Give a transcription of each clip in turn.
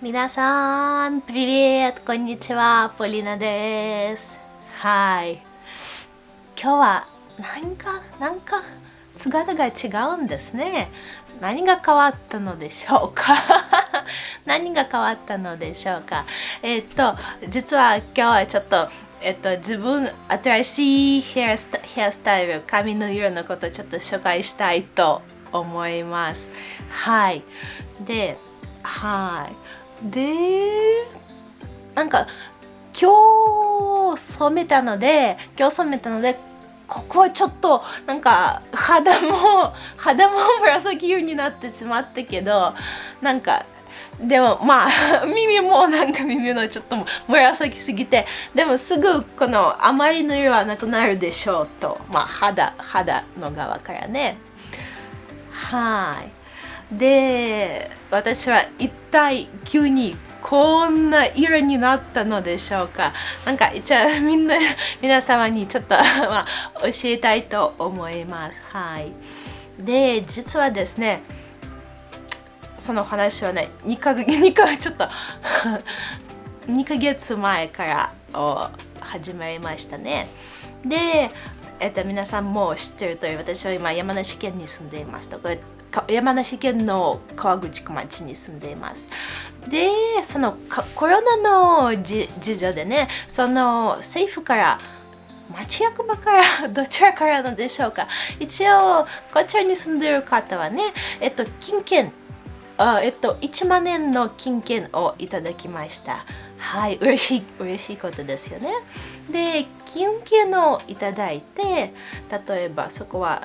皆さん、ビビこんにちは、ポリナです。はい。今日は、なんか、なんか、姿が違うんですね。何が変わったのでしょうか？何が変わったのでしょうか？えっ、と、実は今日はちょっと、えっと、自分新しいヘアスタイル髪の色のことをちょっと紹介したいと思います。はい。ではい。でなんか今日染めたので今日染めたのでここはちょっとなんか肌も 肌も紫色になってしまったけどなんかでもまあ 耳もなんか耳のちょっと紫すぎてでもすぐこの甘いの色はなくなるでしょうと。まあ肌肌の側からね。はい。で私は一体急にこんな色になったのでしょうか。なんか一応みんな皆様にちょっとまあ、教えたいと思います。はい。で実はですねその話はね2か月 2かちょっと2ヶ月前から始まりましたね。で、えっと、皆さんも知ってるとおり私は今山梨県に住んでいますと山梨県の川口区町に住んでいます。で、そのコロナの事情でね、その政府から町役場から どちらからのでしょうか一応こちらに住んでいる方はね、えっと、金券あえっと、1万円の金券をいただきました。はい、嬉しい、嬉しいことですよね。で、金券をいただいて、例えばそこは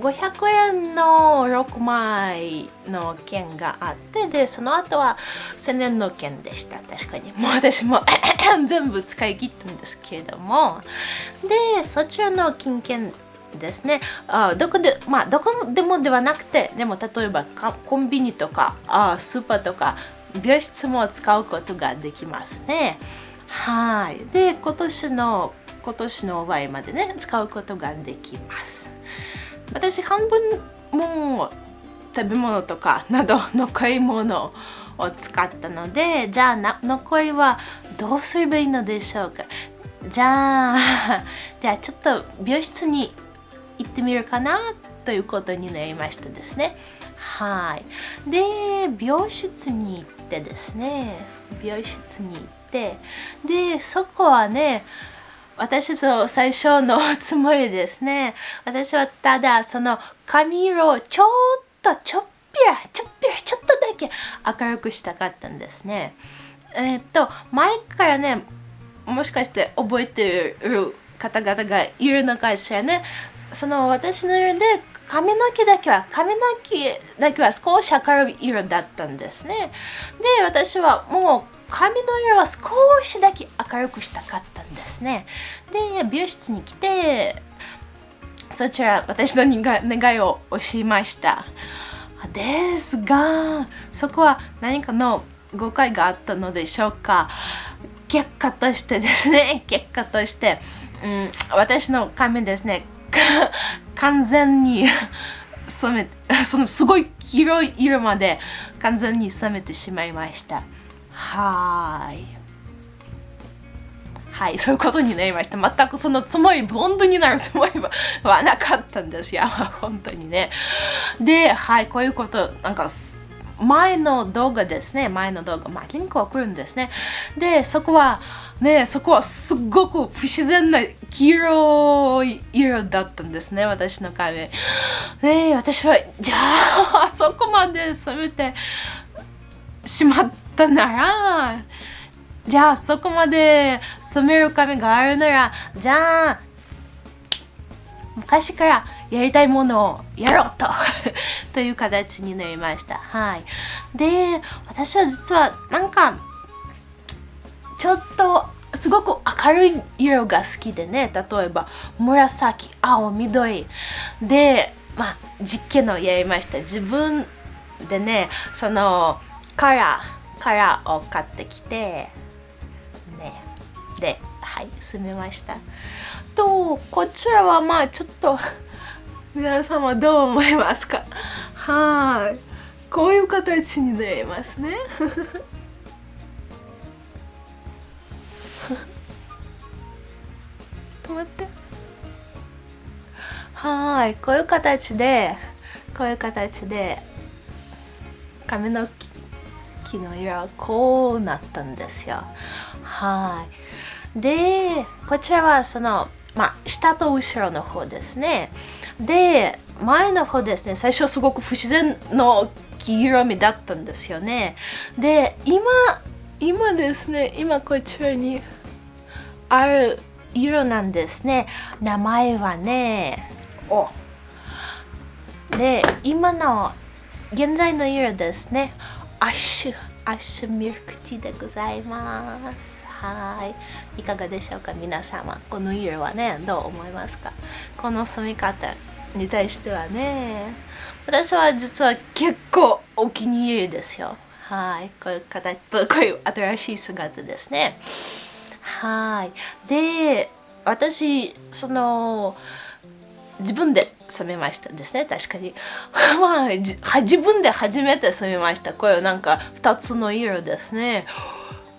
500円の6枚の券があってでその後は1000円の券でした。確かに。もう私も 全部使い切ったんですけれども。でそちらの金券ですね。あどこでまあどこでもではなくてでも例えばコンビニとかあスーパーとか美容室も使うことができますね。はい。で今年の今年の終わりまでね使うことができます。私半分も食べ物とかなど残り物を使ったのでじゃあ残りはどうすればいいのでしょうか。じゃあ じゃあちょっと美容室に行ってみるかなということになりましたですね。はい。で美容室に行ってですね美容室に行ってでそこはね私の最初のつもりですね。私はただその髪色をちょっとちょっぴらちょっぴらちょっとだけ明るくしたかったんですね。えー、っと前からねもしかして覚えてる方々がいるのかしらね。その私の色で髪の毛だけは髪の毛だけは少し明るい色だったんですね。で私はもう髪の色は少しだけ明るくしたかったんですね。で、美容室に来て、そちら私の願いを教えました。ですが、そこは何かの誤解があったのでしょうか。結果としてですね、結果として、うん、私の髪ですね、完全に 染め、そのすごい広い色まで完全に染めてしまいました。はい。はい、そういうことになりました。全くそのつもり、ブロンドになるつもりはなかったんですよ。本当にね。で、はい、こういうこと、なんか、前の動画ですね。前の動画。まあ、リンクは来るんですね。で、そこは、ね、そこはすごく不自然な黄色い色だったんですね。私の髪。ね、私は、じゃあ、そこまで染めてしま、ったならじゃあそこまで染める髪があるならじゃあ昔からやりたいものをやろうと という形になりました。はい。で、私は実はなんかちょっとすごく明るい色が好きでね、例えば紫、青、緑で、まあ実験をやりました。自分でね、そのカラーからを買ってきてねではい住めましたとこちらはまあちょっと皆様どう思いますか？はい。こういう形になりますね。ちょっと待って。はい。こういう形でこういう形で髪の木の色はこうなったんですよ。はい。でこちらはそのまあ下と後ろの方ですね。で前の方ですね最初すごく不自然の黄色みだったんですよね。で今今ですね今こちらにある色なんですね。名前はね。お。で今の現在の色ですね。アッシュアッシュミルクティーでございます。はい。いかがでしょうか？皆様。この色はねどう思いますか？この住み方に対してはね。私は実は結構お気に入りですよ。はい。こういう形こういう新しい姿ですね。はい。で私その自分で染めましたですね。確かに。まあ自分で初めて染めました。これなんか2つの色ですね。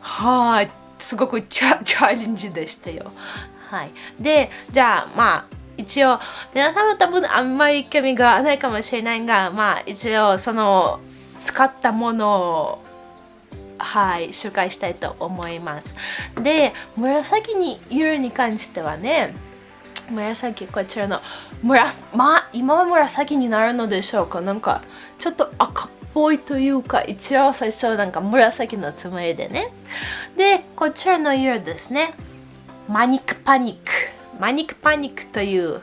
はい。すごくチャチャレンジでしたよ。はい。でじゃあまあ一応皆さんも多分あんまり興味がないかもしれないがまあ一応その使ったものをはい紹介したいと思います。で紫に色に関してはね紫こちらの紫まあ今は紫になるのでしょうか。なんかちょっと赤っぽいというか一応最初なんか紫のつもりでね。でこちらの色ですね。マニックパニック。マニックパニックという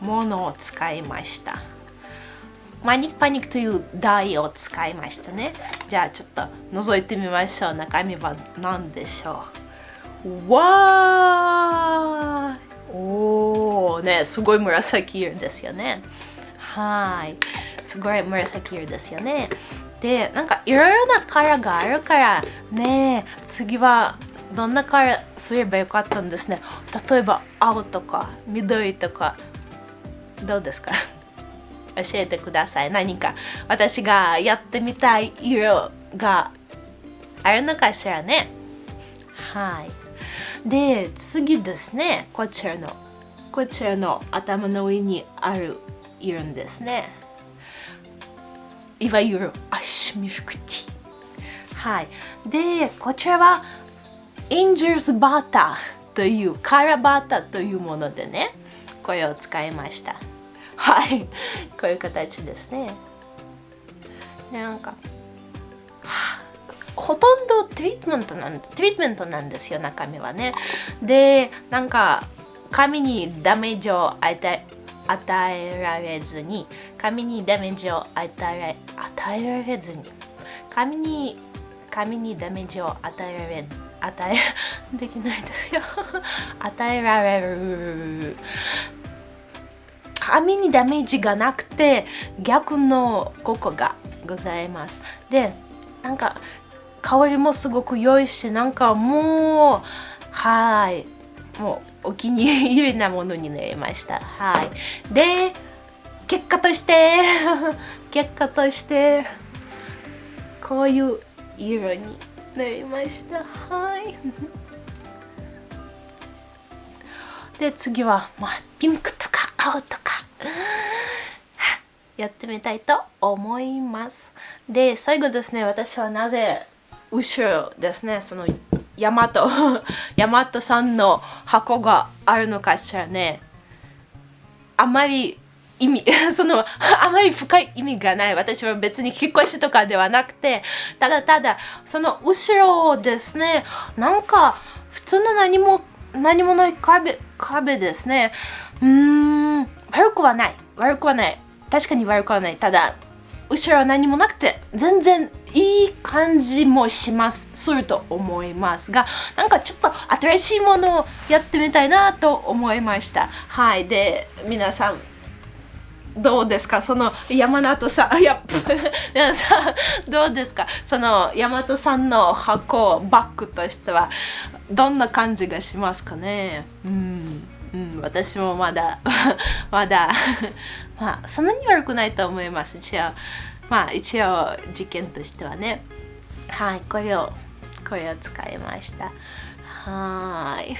ものを使いました。マニックパニックという台を使いましたね。じゃあちょっと覗いてみましょう。中身は何でしょう。わーおーねすごい紫色ですよね。はい。すごい紫色ですよね。でなんかいろいろなカラーがあるからね次はどんなカラーすればよかったんですね。例えば青とか緑とか。どうですか？教えてください。何か私がやってみたい色があるのかしらね。はい。で次ですね。こちらのこちらの頭の上にあるいるんですね。いわゆるアシミフクティはい。でこちらはエンジェルズバターというカラバターというものでねこれを使いました。はい。こういう形ですね。なんかほとんどトリートメントなんトリートメントなんですよ中身はね。でなんか髪にダメージを与え与えられずに髪にダメージを与え与えられずに髪に髪にダメージを与えられ与え できないですよ。与えられる。髪にダメージがなくて逆の効果がございます。でなんか香りもすごく良いしなんかもうはい。もうお気に入りなものになりました。はい。で結果として 結果としてこういう色になりました。はい。で次は、まあ、ピンクとか青とか。やってみたいと思います。で最後ですね私はなぜ後ろですねそのヤマト ヤマトさんの箱があるのかしらね。あまり意味 そのあまり深い意味がない。私は別に引っ越しとかではなくてただただその後ろをですねなんか普通の何も何もない壁壁ですね。うーん悪くはない。悪くはない。確かに悪くはない。ただ後ろは何もなくて全然いい感じもします。すると思いますがなんかちょっと新しいものをやってみたいなと思いました。はい。で皆さんどうですか？その山里 さんいや皆さどうですか？その大和さんの箱バッグとしてはどんな感じがしますかね？うんうん、私もまだ まだ まあそんなに悪くないと思います。一応まあ一応実験としてはね。はいこれをこれを使いました。はーい。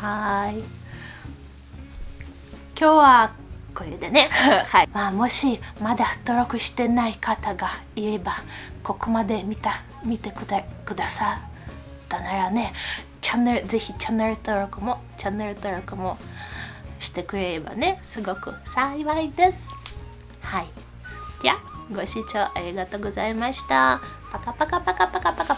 はい。今日はこれでね、はい。まあ、もしまだ登録してない方がいればここまで見た見てくだくださったならねチャンネルぜひチャンネル登録もチャンネル登録もしてくれればねすごく幸いです。はい。じゃあご視聴ありがとうございました。パカパカパカパカパカ